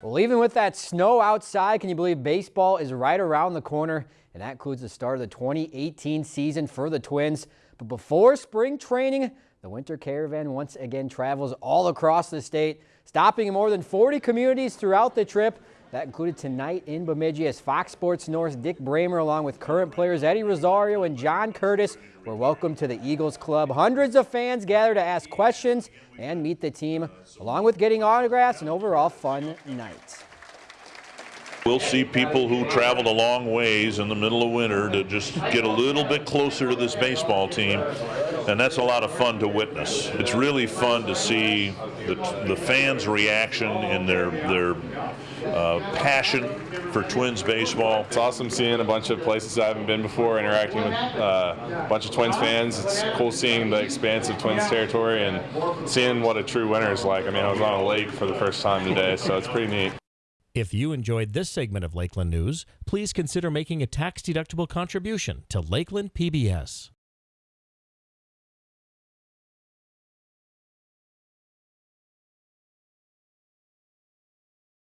Well, even with that snow outside, can you believe baseball is right around the corner? And that includes the start of the 2018 season for the Twins. But before spring training, the Winter Caravan once again travels all across the state, stopping in more than 40 communities throughout the trip. That included tonight in Bemidji as Fox Sports North's Dick Bremer along with current players Eddie Rosario and John Curtiss were welcomed to the Eagles Club. Hundreds of fans gathered to ask questions and meet the team, along with getting autographs and overall fun night. We'll see people who traveled a long ways in the middle of winter to just get a little bit closer to this baseball team, and that's a lot of fun to witness. It's really fun to see the, the fans' reaction and their their uh, passion for Twins baseball. It's awesome seeing a bunch of places I haven't been before, interacting with uh, a bunch of Twins fans. It's cool seeing the expanse of Twins territory and seeing what a true winter is like. I mean, I was on a lake for the first time today, so it's pretty neat. If you enjoyed this segment of Lakeland News, please consider making a tax-deductible contribution to Lakeland PBS.